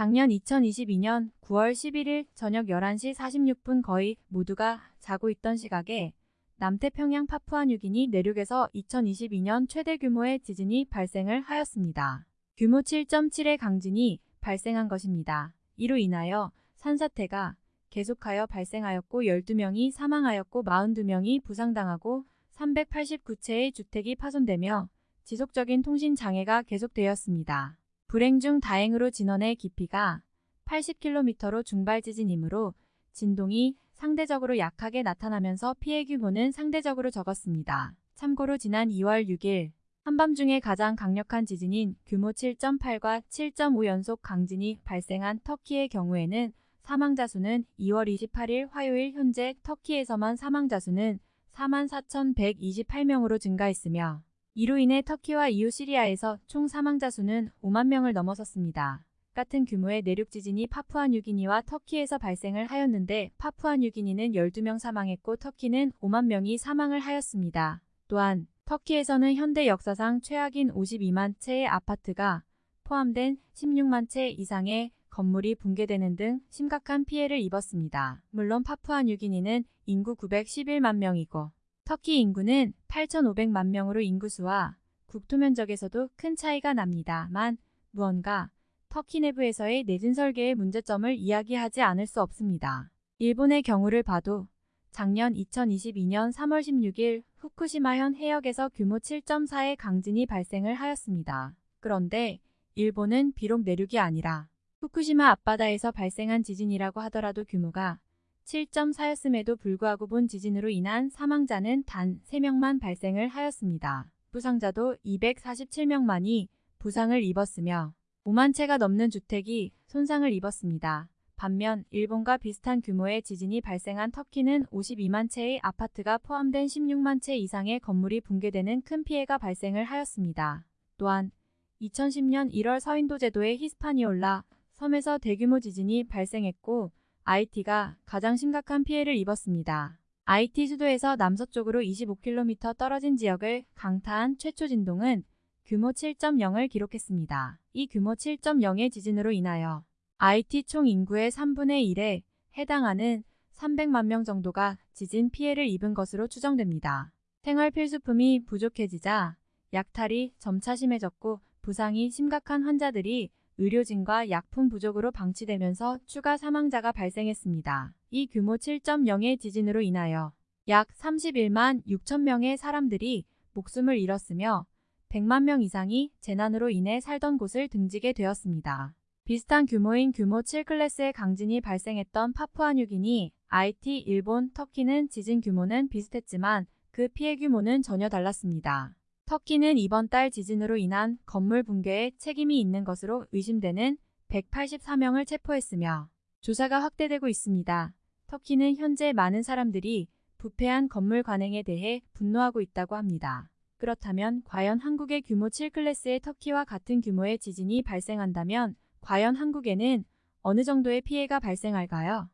작년 2022년 9월 11일 저녁 11시 46분 거의 모두가 자고 있던 시각에 남태평양 파푸아뉴기니 내륙에서 2022년 최대 규모의 지진이 발생을 하였습니다. 규모 7.7의 강진이 발생한 것입니다. 이로 인하여 산사태가 계속하여 발생하였고 12명이 사망하였고 42명이 부상당하고 389채의 주택이 파손되며 지속적인 통신 장애가 계속되었습니다. 불행 중 다행으로 진원의 깊이가 80km로 중발 지진이므로 진동이 상대적으로 약하게 나타나면서 피해 규모는 상대적으로 적었습니다. 참고로 지난 2월 6일 한밤중에 가장 강력한 지진인 규모 7.8과 7.5 연속 강진이 발생한 터키의 경우에는 사망자 수는 2월 28일 화요일 현재 터키에서만 사망자 수는 44,128명으로 증가했으며 이로 인해 터키와 이웃 시리아에서 총 사망자 수는 5만 명을 넘어섰습니다. 같은 규모의 내륙 지진이 파푸아뉴기니와 터키에서 발생을 하였는데 파푸아뉴기니는 12명 사망했고 터키는 5만 명이 사망을 하였습니다. 또한 터키에서는 현대 역사상 최악인 52만 채의 아파트가 포함된 16만 채 이상의 건물이 붕괴되는 등 심각한 피해를 입었습니다. 물론 파푸아뉴기니는 인구 911만 명이고 터키 인구는 8,500만 명으로 인구수와 국토 면적에서도 큰 차이가 납니다만 무언가 터키 내부에서의 내진 설계의 문제점을 이야기하지 않을 수 없습니다. 일본의 경우를 봐도 작년 2022년 3월 16일 후쿠시마현 해역에서 규모 7.4의 강진이 발생을 하였습니다. 그런데 일본은 비록 내륙이 아니라 후쿠시마 앞바다에서 발생한 지진이라고 하더라도 규모가 7.4였음에도 불구하고 본 지진으로 인한 사망자는 단 3명만 발생을 하였습니다. 부상자도 247명만이 부상을 입었으며 5만 채가 넘는 주택이 손상을 입었습니다. 반면 일본과 비슷한 규모의 지진이 발생한 터키는 52만 채의 아파트가 포함된 16만 채 이상의 건물이 붕괴되는 큰 피해가 발생을 하였습니다. 또한 2010년 1월 서인도 제도의 히스파니올라 섬에서 대규모 지진이 발생했고 IT가 가장 심각한 피해를 입었습니다. IT 수도에서 남서쪽으로 25km 떨어진 지역을 강타한 최초 진동은 규모 7.0을 기록했습니다. 이 규모 7.0의 지진으로 인하여 IT 총 인구의 3분의 1에 해당하는 300만 명 정도가 지진 피해를 입은 것으로 추정됩니다. 생활 필수품이 부족해지자 약탈이 점차 심해졌고 부상이 심각한 환자들이 의료진과 약품 부족으로 방치되면서 추가 사망자가 발생했습니다. 이 규모 7.0의 지진으로 인하여 약 31만 6천 명의 사람들이 목숨을 잃었으며 100만 명 이상이 재난으로 인해 살던 곳을 등지게 되었습니다. 비슷한 규모인 규모 7클래스의 강진이 발생했던 파푸아뉴기니, IT, 일본, 터키는 지진 규모는 비슷했지만 그 피해 규모는 전혀 달랐습니다. 터키는 이번 달 지진으로 인한 건물 붕괴에 책임이 있는 것으로 의심되는 184명을 체포했으며 조사가 확대되고 있습니다. 터키는 현재 많은 사람들이 부패한 건물 관행에 대해 분노하고 있다고 합니다. 그렇다면 과연 한국의 규모 7클래스의 터키와 같은 규모의 지진이 발생한다면 과연 한국에는 어느 정도의 피해가 발생할까요?